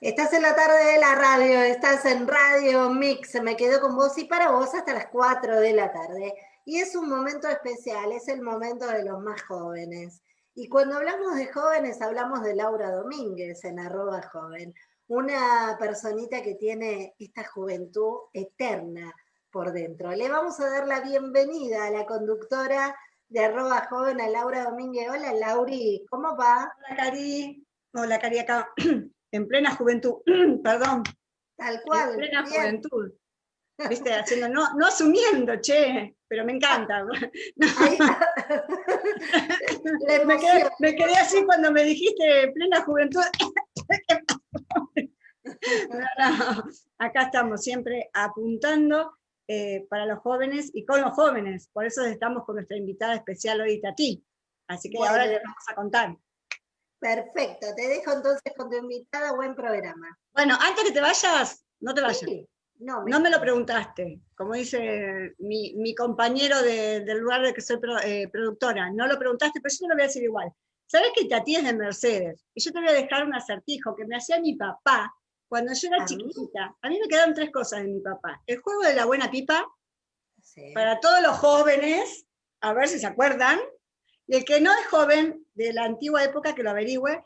Estás en la tarde de la radio, estás en Radio Mix, me quedo con vos y para vos hasta las 4 de la tarde. Y es un momento especial, es el momento de los más jóvenes. Y cuando hablamos de jóvenes, hablamos de Laura Domínguez en arroba joven, una personita que tiene esta juventud eterna por dentro. Le vamos a dar la bienvenida a la conductora de arroba joven, a Laura Domínguez. Hola Lauri, ¿cómo va? Hola Cari, hola Cari acá. en plena juventud, perdón. Tal cual. En plena juventud. ¿Viste? Haciendo, no, no asumiendo, che, pero me encanta. me, quedé, me, quedé, así cuando me dijiste plena juventud. acá estamos siempre apuntando eh, para los jóvenes y con los jóvenes. Por eso estamos con nuestra invitada especial hoy, Tati. Así que ahora le vamos a contar. Perfecto, te dejo entonces con tu invitada, buen programa. Bueno, antes que te vayas, no te vayas. no, me... lo preguntaste, como dice mi, compañero del lugar de que soy eh, productora, no lo preguntaste, pero yo te lo voy a decir igual. ¿Sabes que Tati es de Mercedes? Y yo te voy a dejar un acertijo que me hacía mi papá cuando yo era chiquita. A mí me quedaron tres cosas de mi papá. El juego de la buena pipa, para todos los jóvenes, a ver si se acuerdan, y el que no es joven, de la antigua época, que lo averigüe,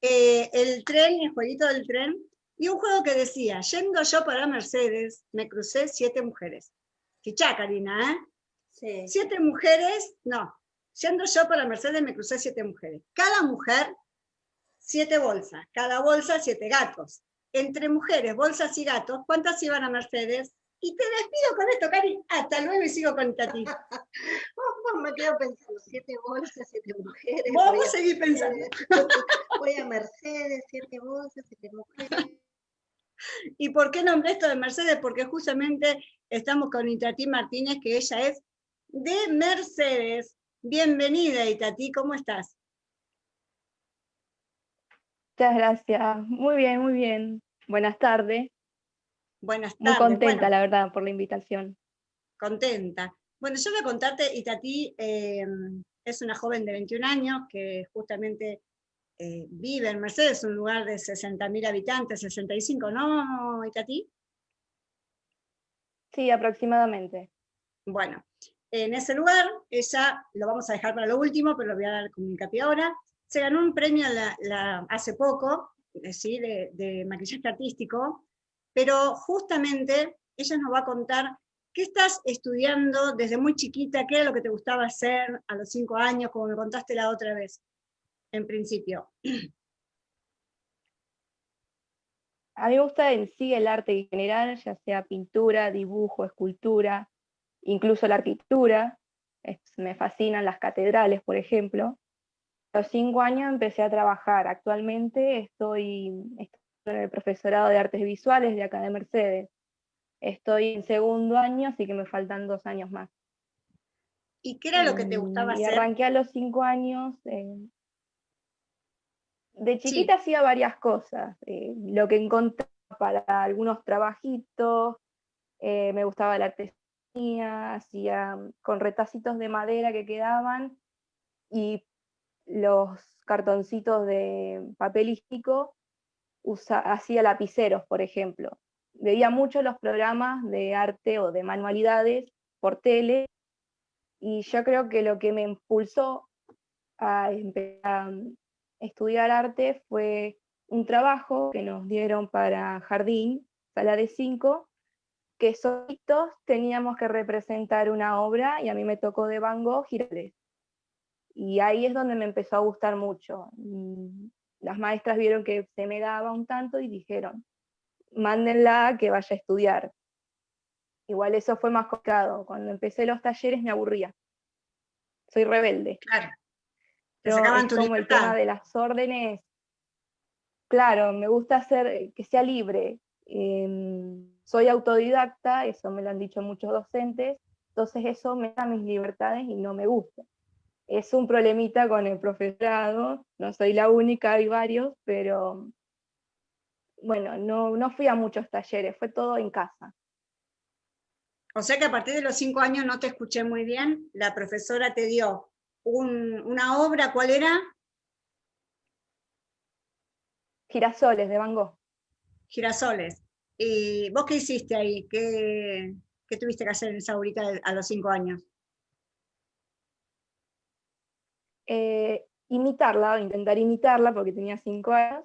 eh, el tren, el jueguito del tren, y un juego que decía, yendo yo para Mercedes, me crucé siete mujeres. Fichá, Karina, ¿eh? Sí. Siete mujeres, no, yendo yo para Mercedes me crucé siete mujeres. Cada mujer, siete bolsas, cada bolsa, siete gatos. Entre mujeres, bolsas y gatos, ¿cuántas iban a Mercedes? Y te despido con esto, Cari. Hasta luego y sigo con Tati. me quedo pensando, siete bolsas, siete mujeres. Vamos a seguir pensando. Voy a Mercedes, siete bolsas, siete mujeres. ¿Y por qué nombré esto de Mercedes? Porque justamente estamos con Itati Martínez, que ella es de Mercedes. Bienvenida, Itati, ¿cómo estás? Muchas gracias. Muy bien, muy bien. Buenas tardes. Buenas tardes. Muy contenta, la verdad, por la invitación. Contenta. Bueno, yo voy a contarte, Itatí em, es una joven de 21 años que justamente eh, vive en Mercedes, un lugar de 60.000 habitantes, 65, ¿no, Itatí? Sí, aproximadamente. Bueno, en ese lugar, ella, lo vamos a dejar para lo último, pero lo voy a dar como hincapié ahora, se ganó un premio hace poco, de, de maquillaje artístico, pero justamente ella nos va a contar ¿Qué estás estudiando desde muy chiquita? ¿Qué era lo que te gustaba hacer a los cinco años, como me contaste la otra vez, en principio? A mí me gusta en sí el arte en general, ya sea pintura, dibujo, escultura, incluso la arquitectura. me fascinan las catedrales, por ejemplo. A los cinco años empecé a trabajar. Actualmente estoy, estoy en el profesorado de artes visuales de acá de Mercedes. Estoy en segundo año, así que me faltan dos años más. ¿Y qué era lo que te gustaba y hacer? arranqué a los cinco años. Eh, de chiquita hacía varias cosas. Eh, lo que encontraba para algunos trabajitos, eh, me gustaba la artesanía, hacía con retacitos de madera que quedaban y los cartoncitos de papel hacía lapiceros, por ejemplo veía mucho los programas de arte o de manualidades por tele, y yo creo que lo que me impulsó a a estudiar arte fue un trabajo que nos dieron para jardín, sala de cinco, que solitos teníamos que representar una obra y a mí me tocó de Van Gogh Girales. Y ahí es donde me empezó a gustar mucho. Las maestras vieron que se me daba un tanto y dijeron, mándenla que vaya a estudiar. Igual eso fue más complicado. Cuando empecé los talleres me aburría. Soy rebelde. Claro. Pero es como el tema de las órdenes. Claro, me gusta hacer eh, que sea libre. Em, soy autodidacta, eso me lo han dicho muchos docentes, entonces eso me da mis libertades y no me gusta. Es un problemita con el profesorado, no soy la única, hay varios, pero bueno, no, no fui a muchos talleres, fue todo en casa. O sea que a partir de los cinco años no te escuché muy bien, la profesora te dio una obra, ¿cuál era? Girasoles de Van Gogh. Girasoles. ¿Y vos qué hiciste ahí? ¿Qué, qué tuviste que hacer en esa horita a los cinco años? Eh, imitarla, intentar imitarla porque tenía cinco años,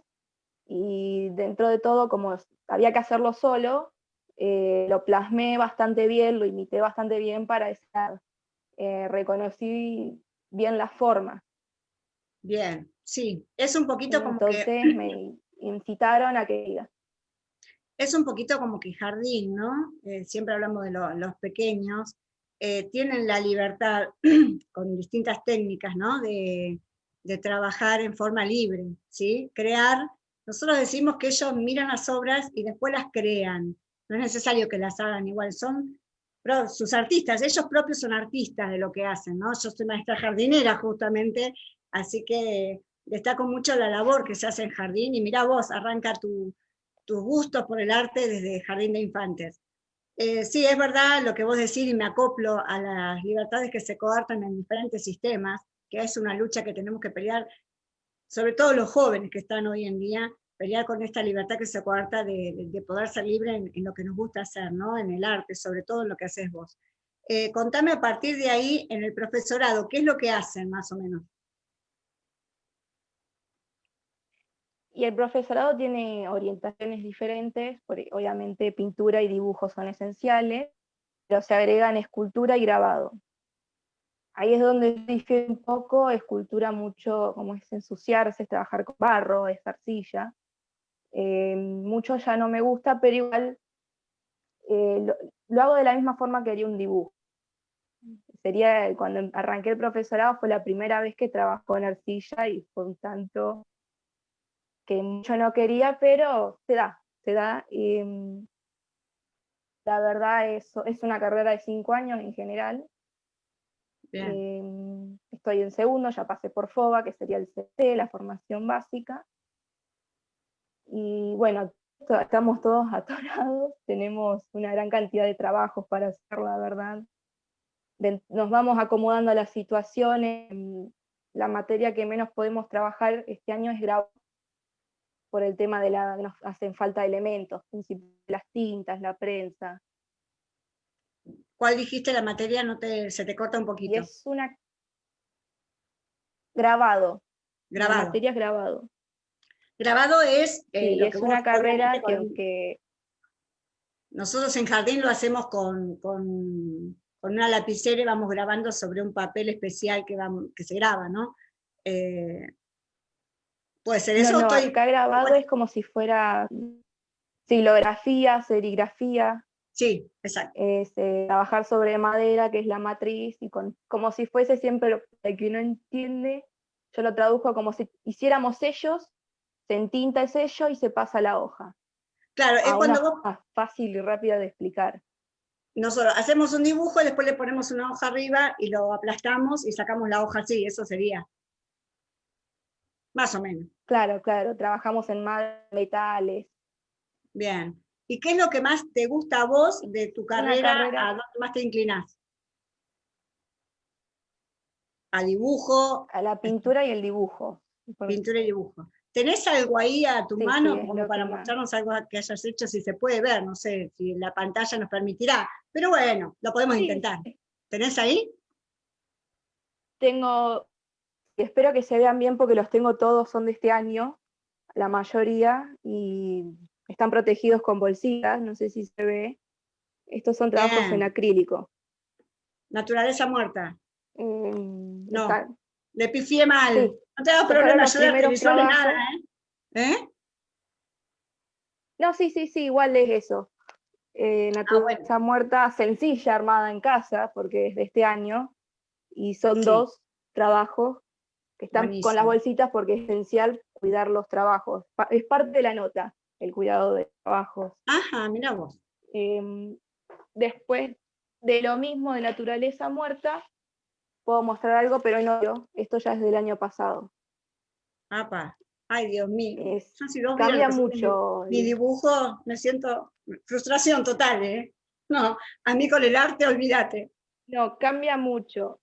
y dentro de todo, como había que hacerlo solo, eh, lo plasmé bastante bien, lo imité bastante bien para estar, eh, reconocí bien la forma. Bien, sí, es un poquito como Entonces me incitaron a que diga. Es un poquito como que jardín, ¿no? Eh, siempre hablamos de los pequeños, tienen la libertad con distintas técnicas, ¿no? De, de trabajar en forma libre, ¿sí? Crear, nosotros decimos que ellos miran las obras y después las crean, no es necesario que las hagan igual, son sus artistas, ellos propios son artistas de lo que hacen, ¿no? Yo soy maestra jardinera justamente, así que destaco mucho la labor que se hace en jardín, y mira vos, arranca tu, tus gustos por el arte desde Jardín de Infantes. Eh, sí, es verdad lo que vos decís, y me acoplo a las libertades que se coartan en diferentes sistemas, que es una lucha que tenemos que pelear, sobre todo los jóvenes que están hoy en día, pelear con esta libertad que se coarta de, poder ser libre en, lo que nos gusta hacer, ¿no? en el arte, sobre todo en lo que haces vos. Eh, contame a partir de ahí, en el profesorado, ¿qué es lo que hacen más o menos? Y el profesorado tiene orientaciones diferentes, porque obviamente pintura y dibujo son esenciales, pero se agregan escultura y grabado. Ahí es donde difiere un poco, escultura mucho, como es ensuciarse, es trabajar con barro, es arcilla, eh, mucho ya no me gusta, pero igual eh, lo, hago de la misma forma que haría un dibujo. Sería, cuando arranqué el profesorado fue la primera vez que trabajó en arcilla y fue un tanto que mucho no quería, pero se da, se da. Y, mm, la verdad es, es una carrera de cinco años en general. Eh, estoy en segundo, ya pasé por FOBA, que sería el CT, la formación básica. Y bueno, estamos todos atorados, tenemos una gran cantidad de trabajos para hacer, la verdad. Nos vamos acomodando a las situaciones, la materia que menos podemos trabajar este año es grabado, por el tema de la nos hacen falta elementos, las tintas, la prensa. ¿Cuál dijiste la materia? No te, se te corta un poquito. es una grabado. Grabado. La materia es grabado. Grabado es... Eh, es una carrera que, Nosotros en Jardín lo hacemos con, una lapicera y vamos grabando sobre un papel especial que, que se graba, ¿no? Eh, puede ser eso. No, acá grabado es como si fuera silografía, serigrafía. Sí, exacto. Es, eh, trabajar sobre madera, que es la matriz, y con, como si fuese siempre lo que uno entiende, yo lo traduzco como si hiciéramos ellos se entinta el sello y se pasa la hoja. Claro, es cuando vos... Fácil y rápida de explicar. Nosotros hacemos un dibujo, y después le ponemos una hoja arriba y lo aplastamos y sacamos la hoja así, eso sería. Más o menos. Claro, claro, trabajamos en metales. Bien. ¿Y qué es lo que más te gusta a vos de tu carrera? ¿A dónde más te inclinás? ¿A dibujo? A la pintura y el dibujo. Pintura y dibujo. ¿Tenés algo ahí a tu mano como para mostrarnos algo que hayas hecho, si se puede ver? No sé si la pantalla nos permitirá, pero bueno, lo podemos intentar. ¿Tenés ahí? Tengo, espero que se vean bien porque los tengo todos, son de este año, la mayoría, y están protegidos con bolsitas, no sé si se ve. Estos son trabajos en acrílico. Naturaleza muerta. Em, no. Le pifié mal. No te hagas problema, yo de nada, ¿eh? ¿eh? No, sí, sí, sí, igual es eso. Eh, naturaleza ah, muerta sencilla, armada en casa, porque es de este año, y son dos trabajos que están con las bolsitas porque es esencial cuidar los trabajos. Es parte de la nota, el cuidado de trabajos. Ajá, mira vos. Em, después de lo mismo de naturaleza muerta, puedo mostrar algo, pero no, esto ya es del año pasado. Apa, ay Dios mío. cambia mucho. Mi, dibujo, me siento frustración total, ¿eh? No, a mí con el arte, olvídate. No, cambia mucho.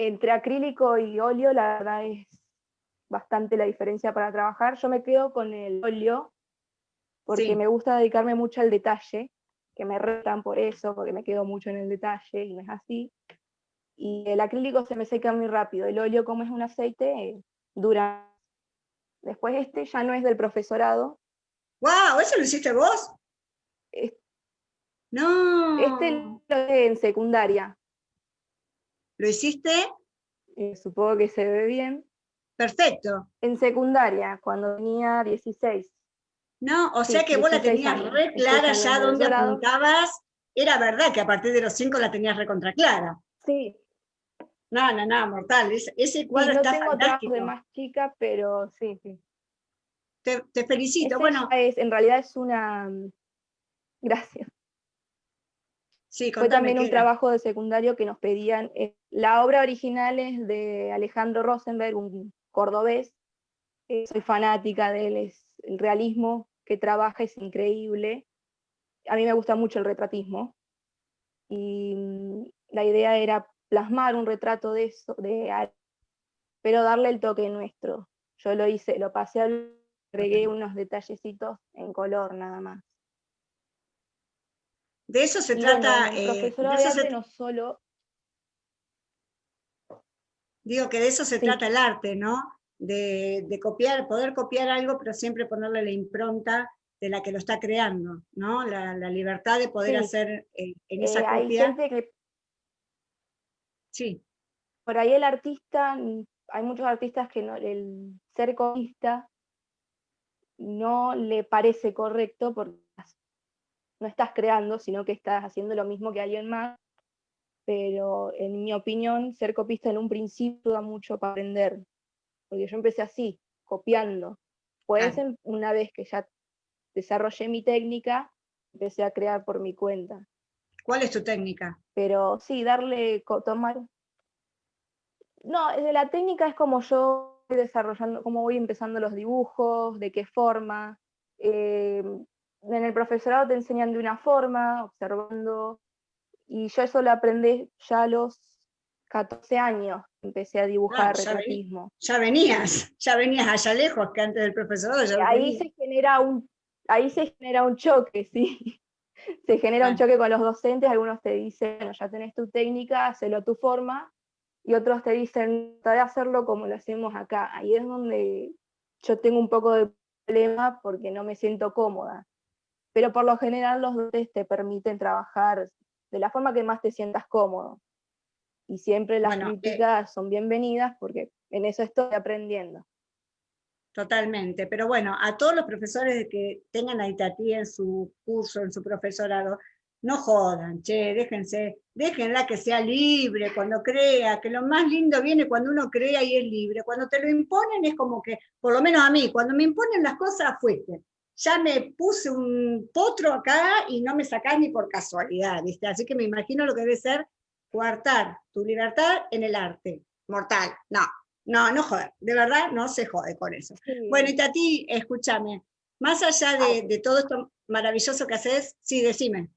Entre acrílico y óleo, la verdad es bastante la diferencia para trabajar. Yo me quedo con el óleo, porque me gusta dedicarme mucho al detalle, que me retan por eso, porque me quedo mucho en el detalle y no es así. Y el acrílico se me seca muy rápido, el óleo como es un aceite, dura. Después este ya no es del profesorado. ¡Wow! ¿Eso lo hiciste vos? no. Este lo hice en secundaria. ¿Lo hiciste? Eh, supongo que se ve bien. Perfecto. En secundaria, cuando tenía 16. No, o sea que vos la tenías re clara ya donde apuntabas. Era verdad que a partir de los 5 la tenías recontra clara. Sí. No, no, no, mortal. ese cuadro está no tengo fantástico. de más chica, pero sí, sí. Te, felicito. bueno. en realidad es una... Gracias. Sí, Fue también un trabajo de secundario que nos pedían. Eh, la obra original es de Alejandro Rosenberg, un cordobés. Eh, soy fanática de él, es el realismo que trabaja es increíble. A mí me gusta mucho el retratismo. Y mm, la idea era plasmar un retrato de eso, de pero darle el toque nuestro. Yo lo hice, lo pasé agregué unos detallecitos en color nada más. De eso se trata. Eh, de no solo. Digo que de eso se trata el arte, ¿no? De, copiar, poder copiar algo, pero siempre ponerle la impronta de la que lo está creando, ¿no? La, libertad de poder hacer eh, en esa eh, copia. Sí. Por ahí el artista, hay muchos artistas que no, el ser copista no le parece correcto porque no estás creando, sino que estás haciendo lo mismo que alguien más, pero en mi opinión, ser copista en un principio da mucho para aprender, porque yo empecé así, copiando. Pues una vez que ya desarrollé mi técnica, empecé a crear por mi cuenta. ¿Cuál es tu técnica? Pero sí, darle, tomar... No, de la técnica es como yo voy desarrollando, cómo voy empezando los dibujos, de qué forma. Eh, en el profesorado te enseñan de una forma, observando, y yo eso lo aprendí ya a los 14 años, empecé a dibujar ah, retratismo. Ya, venías, ya venías allá lejos que antes del profesorado. ahí se genera un, ahí se genera un choque, sí. se genera un choque con los docentes, algunos te dicen, ya tenés tu técnica, hacelo a tu forma, y otros te dicen, trata de hacerlo como lo hacemos acá. Ahí es donde yo tengo un poco de problema porque no me siento cómoda pero por lo general los dotes te permiten trabajar de la forma que más te sientas cómodo. Y siempre las críticas son bienvenidas porque en eso estoy aprendiendo. Totalmente, pero bueno, a todos los profesores que tengan a Itatí en su curso, en su profesorado, no jodan, che, déjense, déjenla que sea libre cuando crea, que lo más lindo viene cuando uno crea y es libre. Cuando te lo imponen es como que, por lo menos a mí, cuando me imponen las cosas, fuiste ya me puse un potro acá y no me sacás ni por casualidad, ¿viste? Así que me imagino lo que debe ser coartar tu libertad en el arte. Mortal, no, no, no joder, de verdad no se jode con eso. Bueno, y Tati, escúchame, más allá de, de, todo esto maravilloso que haces, sí, decime.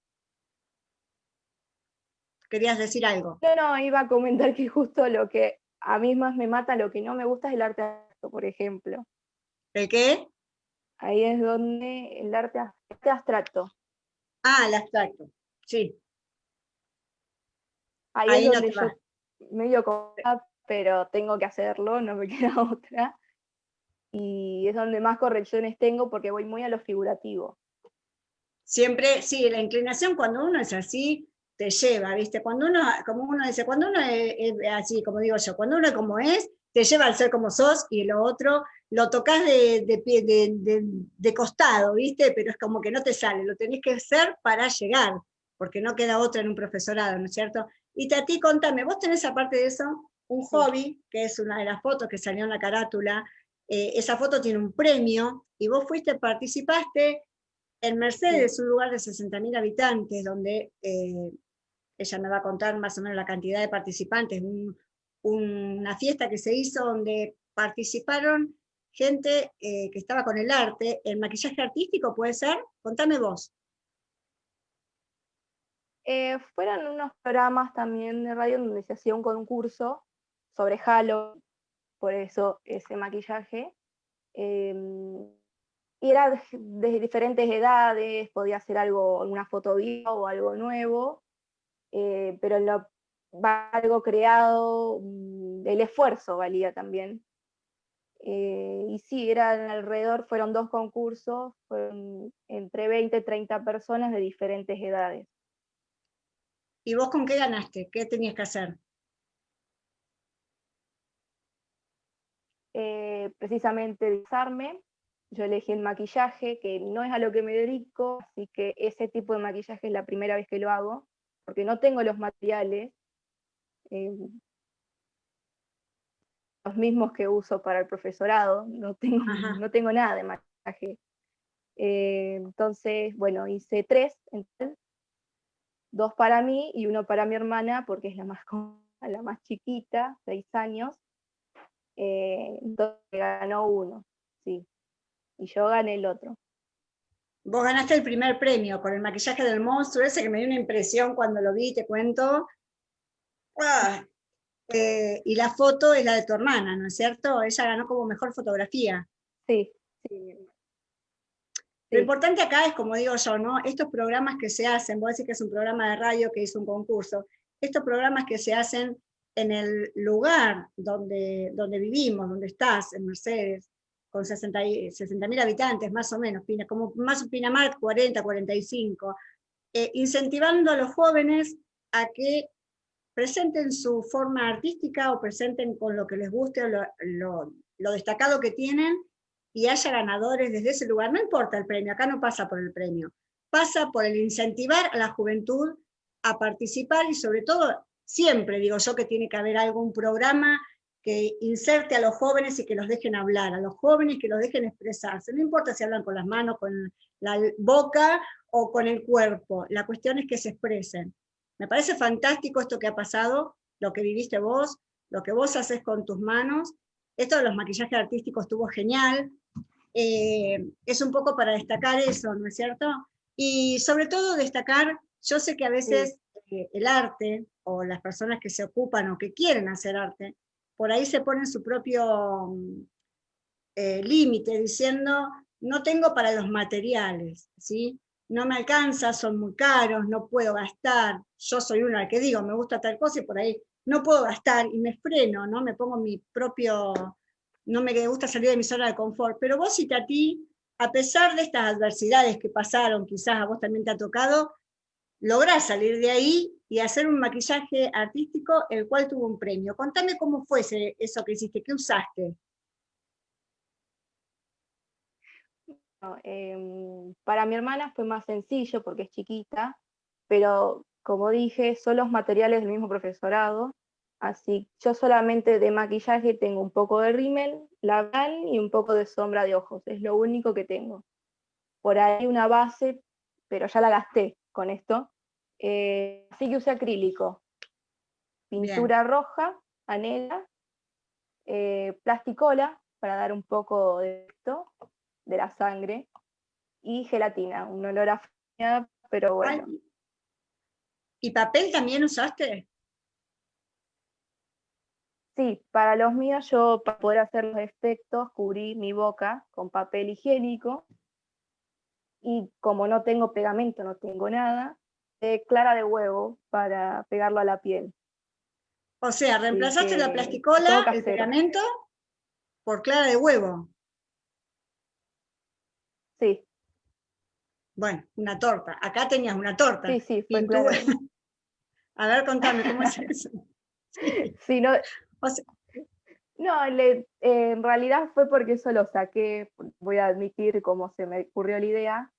¿Querías decir algo? No, no, iba a comentar que justo lo que a mí más me mata, lo que no me gusta es el arte, por ejemplo. ¿El qué? Ahí es donde el arte, abstracto. Ah, el abstracto, sí. Ahí, es donde yo medio cómoda, pero tengo que hacerlo, no me queda otra. Y es donde más correcciones tengo porque voy muy a lo figurativo. Siempre, sí, la inclinación cuando uno es así, te lleva, ¿viste? Cuando uno, como uno dice, cuando uno es, es así, como digo yo, cuando uno es como es, te lleva al ser como sos y lo otro lo tocas de, de, de, costado, ¿viste? Pero es como que no te sale, lo tenés que hacer para llegar, porque no queda otra en un profesorado, ¿no es cierto? Y Tati, contame, vos tenés aparte de eso un hobby, que es una de las fotos que salió en la carátula, eh, esa foto tiene un premio, y vos fuiste, participaste en Mercedes, un lugar de 60.000 habitantes, donde eh, ella me va a contar más o menos la cantidad de participantes, una fiesta que se hizo donde participaron gente eh, que estaba con el arte, el maquillaje artístico puede ser, contame vos. Eh, fueron unos programas también de radio donde se hacía un concurso sobre Halo, por eso ese maquillaje. Em, era de diferentes edades, podía ser algo, una foto o algo nuevo, eh, pero algo creado, mm, el esfuerzo valía también. Eh, y sí, eran alrededor, fueron dos concursos, fueron entre 20 y 30 personas de diferentes edades. ¿Y vos con qué ganaste? ¿Qué tenías que hacer? Eh, precisamente disarme, yo elegí el maquillaje, que no es a lo que me dedico, así que ese tipo de maquillaje es la primera vez que lo hago, porque no tengo los materiales, eh, los mismos que uso para el profesorado, no tengo, no tengo nada de maquillaje. Eh, entonces, bueno, hice tres, dos para mí y uno para mi hermana, porque es la más, la más chiquita, seis años, eh, entonces ganó uno, sí, y yo gané el otro. Vos ganaste el primer premio con el maquillaje del monstruo ese que me dio una impresión cuando lo vi, te cuento. Ah, eh, y la foto es la de tu hermana, ¿no es cierto? Ella ganó como mejor fotografía. Sí, sí. Lo importante acá es, como digo yo, ¿no? Estos programas que se hacen, vos decís que es un programa de radio que hizo un concurso, estos programas que se hacen en el lugar donde, donde vivimos, donde estás, en Mercedes, con 60 mil habitantes, más o menos, como más Pinamar, 40, 45, eh, incentivando a los jóvenes a que presenten su forma artística o presenten con lo que les guste o lo, lo destacado que tienen y haya ganadores desde ese lugar. No importa el premio, acá no pasa por el premio, pasa por el incentivar a la juventud a participar y sobre todo, siempre digo yo que tiene que haber algún programa que inserte a los jóvenes y que los dejen hablar, a los jóvenes que los dejen expresarse. No importa si hablan con las manos, con la boca o con el cuerpo, la cuestión es que se expresen. Me parece fantástico esto que ha pasado, lo que viviste vos, lo que vos haces con tus manos. Esto de los maquillajes artísticos estuvo genial. Eh, es un poco para destacar eso, ¿no es cierto? Y sobre todo destacar, yo sé que a veces eh, el arte, o las personas que se ocupan o que quieren hacer arte, por ahí se ponen su propio mm, eh, límite, diciendo, no tengo para los materiales, ¿sí? No me alcanza, son muy caros, no puedo gastar, yo soy una que digo, me gusta tal cosa y por ahí no puedo gastar y me freno, ¿no? me pongo mi propio no me gusta salir de mi zona de confort, pero vos a ti, a pesar de estas adversidades que pasaron, quizás a vos también te ha tocado, lográs salir de ahí y hacer un maquillaje artístico, el cual tuvo un premio. Contame cómo fue eso que hiciste, qué usaste. Em, para mi hermana fue más sencillo porque es chiquita, pero como dije, son los materiales del mismo profesorado, Así, yo solamente de maquillaje tengo un poco de rímel, labial y un poco de sombra de ojos, es lo único que tengo. Por ahí una base, pero ya la gasté con esto. Eh, así que usé acrílico, pintura roja, anela, eh, plasticola para dar un poco de esto, de la sangre, y gelatina, un olor a pero bueno. ¿Y papel también usaste? Sí, para los míos yo para poder hacer los efectos cubrí mi boca con papel higiénico y como no tengo pegamento, no tengo nada, clara de huevo para pegarlo a la piel. O sea, reemplazaste la plasticola, el pegamento, por clara de huevo. Sí. Bueno, una torta. Acá tenías una torta. Sí, sí, fue A ver, contame, ¿cómo es eso? Sí, no, no, eh, en realidad fue porque eso lo saqué, voy a admitir cómo se me ocurrió la idea,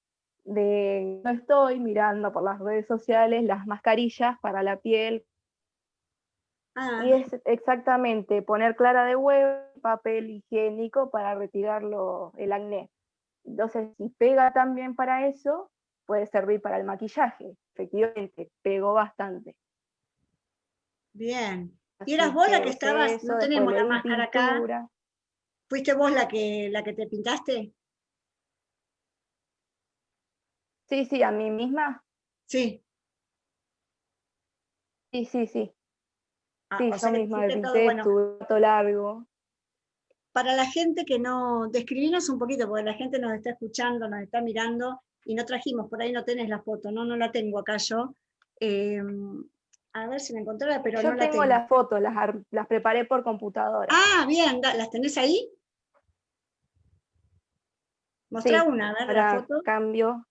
de no estoy mirando por las redes sociales las mascarillas para la piel. Ah. Y es exactamente poner clara de huevo, papel higiénico para retirarlo el acné. Entonces, si pega también para eso, puede servir para el maquillaje. Efectivamente, pegó bastante. Bien. ¿Y eras vos la que estabas? No tenemos la máscara acá. ¿Fuiste vos la que, la que te pintaste? Sí, sí, a mí misma. Sí. Sí, sí, sí. Ah, sí, yo misma me pinté, todo, todo largo. Para la gente que no, describinos un poquito, porque la gente nos está escuchando, nos está mirando, y no trajimos, por ahí no tenés la foto, no, no la tengo acá yo. Em, a ver si me encontré, pero yo no la tengo. Yo tengo las fotos, las, las preparé por computadora. Ah, bien, ¿las tenés ahí? Mostrá una, a ver la foto. cambio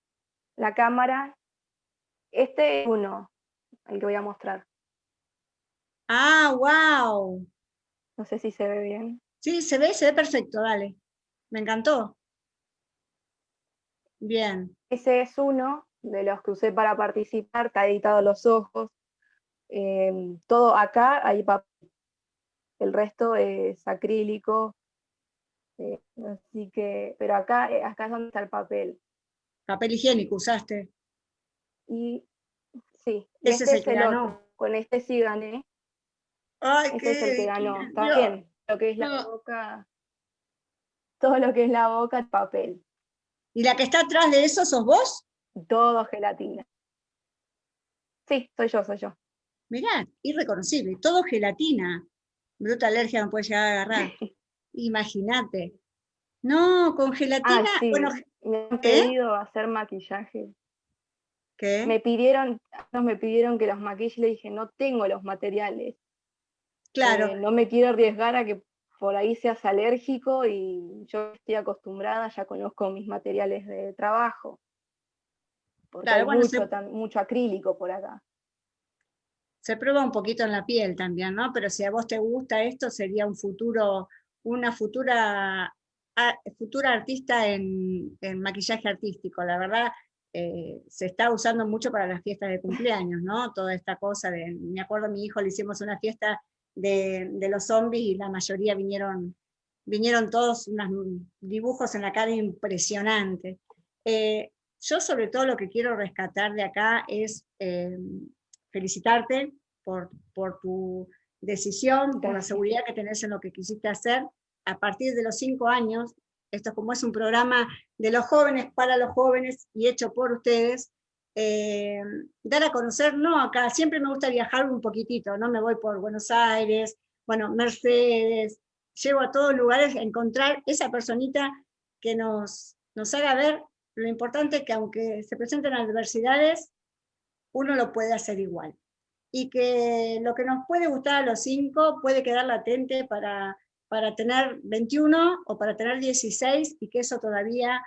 la cámara. Este es uno, el que voy a mostrar. Ah, wow. No sé si se ve bien. Sí, se ve, se ve perfecto, dale. Me encantó. Bien. Ese es uno de los que usé para participar, está editado los ojos. Em, todo acá hay papel. El resto es acrílico. Eh, así que, pero acá, eh, acá es donde está el papel. Papel higiénico usaste. Y sí, ese es este el que ganó. Con este sí gané. Ay, este es el que ganó. Está bien. Lo que es la boca, todo lo que es la boca, papel. ¿Y la que está atrás de eso sos vos? Todo gelatina. Sí, soy yo, soy yo. Mirá, irreconocible, todo gelatina. Bruta alergia no puede llegar a agarrar. Imagínate. No, con gelatina. Ah, bueno, me han pedido hacer maquillaje. ¿Qué? Me pidieron, me pidieron que los maquille y le dije, no tengo los materiales. Claro. Eh, no me quiero arriesgar a que por ahí seas alérgico y yo estoy acostumbrada, ya conozco mis materiales de trabajo. Porque hay mucho, mucho acrílico por acá. Se prueba un poquito en la piel también, ¿no? Pero si a vos te gusta esto, sería un futuro, una futura, futura artista en, maquillaje artístico. La verdad, eh, se está usando mucho para las fiestas de cumpleaños, ¿no? Toda esta cosa de, me acuerdo a mi hijo le hicimos una fiesta de, los zombies y la mayoría vinieron, vinieron todos unos dibujos en la cara impresionantes. Eh, yo sobre todo lo que quiero rescatar de acá es eh, felicitarte por, por tu decisión, por la seguridad que tenés en lo que quisiste hacer. A partir de los cinco años, esto como es un programa de los jóvenes para los jóvenes y hecho por ustedes, eh, dar a conocer, no acá, siempre me gusta viajar un poquitito, ¿no? Me voy por Buenos Aires, bueno, Mercedes, llego a todos lugares a encontrar esa personita que nos, nos haga ver lo importante que aunque se presenten adversidades, uno lo puede hacer igual. Y que lo que nos puede gustar a los cinco puede quedar latente para, para tener 21 o para tener 16 y que eso todavía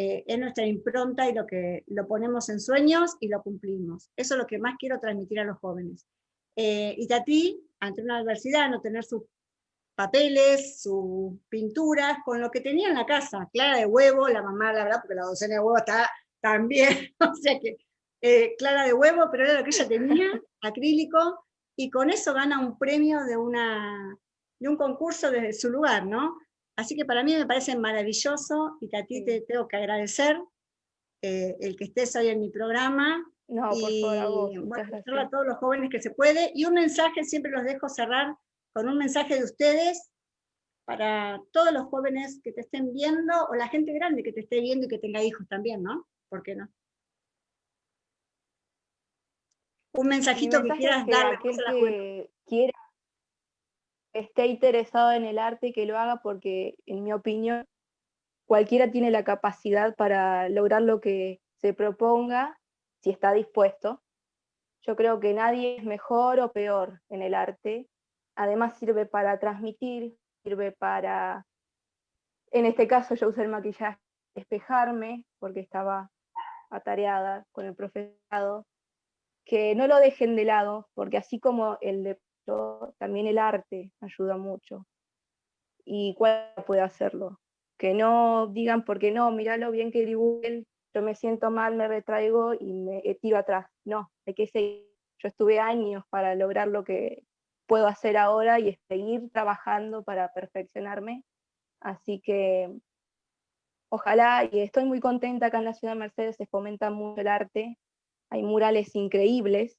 eh, es nuestra impronta y lo que lo ponemos en sueños y lo cumplimos. Eso es lo que más quiero transmitir a los jóvenes. Eh, y Tati, ante una adversidad, no tener sus papeles, sus pinturas, con lo que tenía en la casa, clara de huevo, la mamá, la verdad, porque la docena de huevo está también, o sea que eh, clara de huevo, pero era lo que ella tenía, acrílico, y con eso gana un premio de, una, de un concurso desde su lugar, ¿no? Así que para mí me parece maravilloso y a ti te tengo que agradecer eh, el que estés hoy en mi programa. No, y, por favor, a, a todos los jóvenes que se puede. Y un mensaje, siempre los dejo cerrar con un mensaje de ustedes para todos los jóvenes que te estén viendo o la gente grande que te esté viendo y que tenga hijos también, ¿no? ¿Por qué no? Un mensajito que quieras dar. que quiera esté interesado en el arte que lo haga porque, en mi opinión, cualquiera tiene la capacidad para lograr lo que se proponga si está dispuesto. Yo creo que nadie es mejor o peor en el arte. Además sirve para transmitir, sirve para, en este caso yo usé el maquillaje, despejarme porque estaba atareada con el profesorado, que no lo dejen de lado, porque así como el de también el arte ayuda mucho. ¿Y cuál puede hacerlo? Que no digan, porque no, mira lo bien que dibujen, yo me siento mal, me retraigo y me tiro atrás. No, hay que seguir. Yo estuve años para lograr lo que puedo hacer ahora y seguir trabajando para perfeccionarme. Así que ojalá, y estoy muy contenta acá en la ciudad de Mercedes, se fomenta mucho el arte. Hay murales increíbles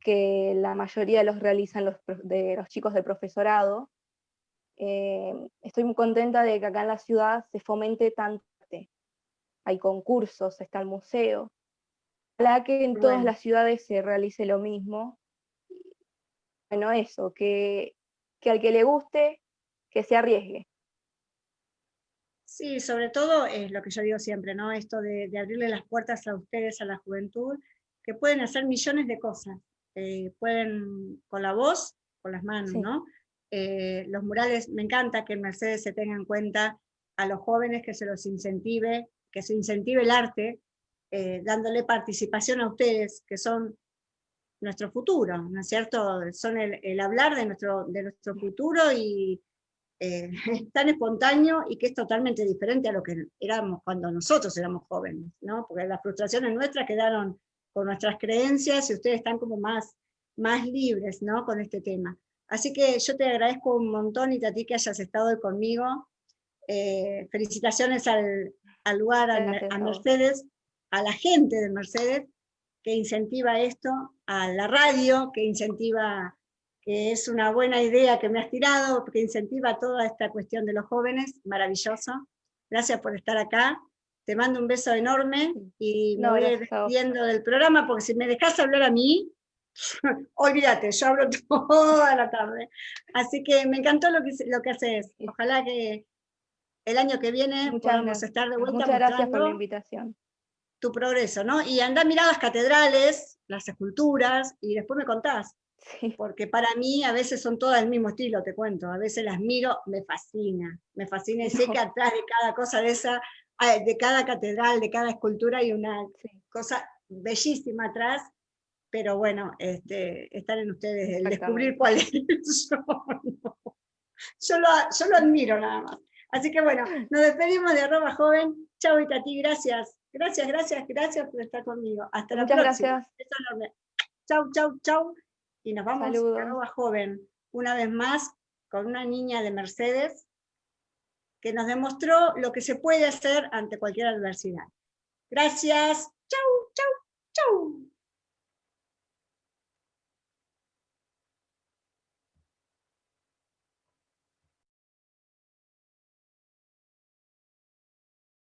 que la mayoría los realizan los, de los chicos del profesorado. Eh, estoy muy contenta de que acá en la ciudad se fomente tanto Hay concursos, está el museo. Ojalá que en todas las ciudades se realice lo mismo. Bueno, eso, que, que al que le guste, que se arriesgue. Sí, sobre todo es lo que yo digo siempre, ¿no? Esto de, abrirle las puertas a ustedes, a la juventud, que pueden hacer millones de cosas. Eh, pueden con la voz, con las manos, ¿no? Eh, los murales, me encanta que en Mercedes se tenga en cuenta a los jóvenes que se los incentive, que se incentive el arte, eh, dándole participación a ustedes, que son nuestro futuro, ¿no es cierto? Son el, hablar de nuestro, de nuestro futuro y, eh, tan espontáneo y que es totalmente diferente a lo que éramos cuando nosotros éramos jóvenes, ¿no? porque las frustraciones nuestras quedaron con nuestras creencias y ustedes están como más, más libres ¿no? con este tema. Así que yo te agradezco un montón y a ti que hayas estado hoy conmigo. Eh, felicitaciones al, al lugar, a, Mercedes, a la gente de Mercedes que incentiva esto, a la radio que incentiva que es una buena idea que me has tirado, que incentiva toda esta cuestión de los jóvenes, maravilloso. Gracias por estar acá. Te mando un beso enorme y me voy despidiendo del programa, porque si me dejas hablar a mí, olvídate, yo hablo toda la tarde. Así que me encantó lo que, lo que haces. Ojalá que el año que viene podamos estar de vuelta. Muchas gracias por la invitación. Tu progreso, ¿no? Y anda a mirar las catedrales, las esculturas, y después me contás. Porque para mí a veces son todas del mismo estilo, te cuento. A veces las miro, me fascina. Me fascina y sé que atrás de cada cosa de esa, de cada catedral, de cada escultura hay una cosa bellísima atrás. Pero bueno, este, están en ustedes el descubrir cuál es. yo, lo, yo lo admiro nada más. Así que bueno, nos despedimos de arroba joven. Chau Itati, gracias. Gracias, gracias, gracias por estar conmigo. Hasta la próxima. Gracias. Chau, chau, chau y nos vamos a Nueva Joven, una vez más, con una niña de Mercedes, que nos demostró lo que se puede hacer ante cualquier adversidad. Gracias. Chau, chau, chau.